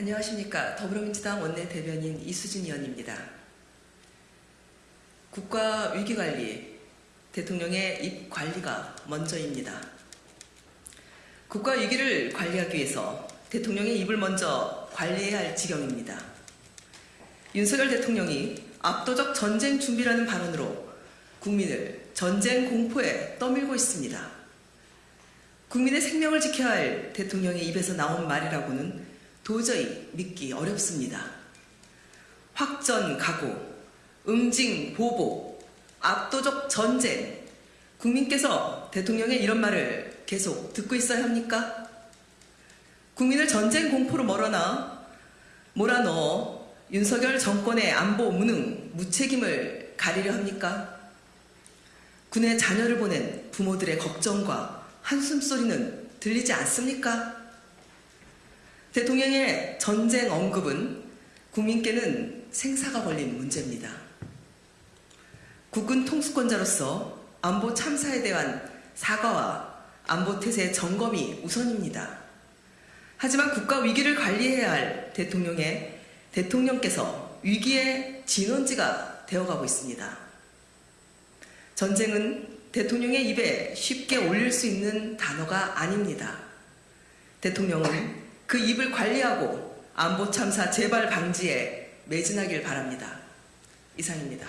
안녕하십니까. 더불어민주당 원내대변인 이수진 의원입니다. 국가 위기관리, 대통령의 입 관리가 먼저입니다. 국가 위기를 관리하기 위해서 대통령의 입을 먼저 관리해야 할 지경입니다. 윤석열 대통령이 압도적 전쟁 준비라는 발언으로 국민을 전쟁 공포에 떠밀고 있습니다. 국민의 생명을 지켜야 할 대통령의 입에서 나온 말이라고는 도저히 믿기 어렵습니다. 확전 각오, 응징 보복, 압도적 전쟁. 국민께서 대통령의 이런 말을 계속 듣고 있어야 합니까? 국민을 전쟁 공포로 몰아넣어, 몰아넣어 윤석열 정권의 안보 무능, 무책임을 가리려 합니까? 군의 자녀를 보낸 부모들의 걱정과 한숨 소리는 들리지 않습니까? 대통령의 전쟁 언급은 국민께는 생사가 걸린 문제입니다. 국군 통수권자로서 안보 참사에 대한 사과와 안보 태세 점검이 우선입니다. 하지만 국가 위기를 관리해야 할 대통령의 대통령께서 위기의 진원지가 되어가고 있습니다. 전쟁은 대통령의 입에 쉽게 올릴 수 있는 단어가 아닙니다. 대통령은 그 입을 관리하고 안보 참사 재발 방지에 매진하길 바랍니다. 이상입니다.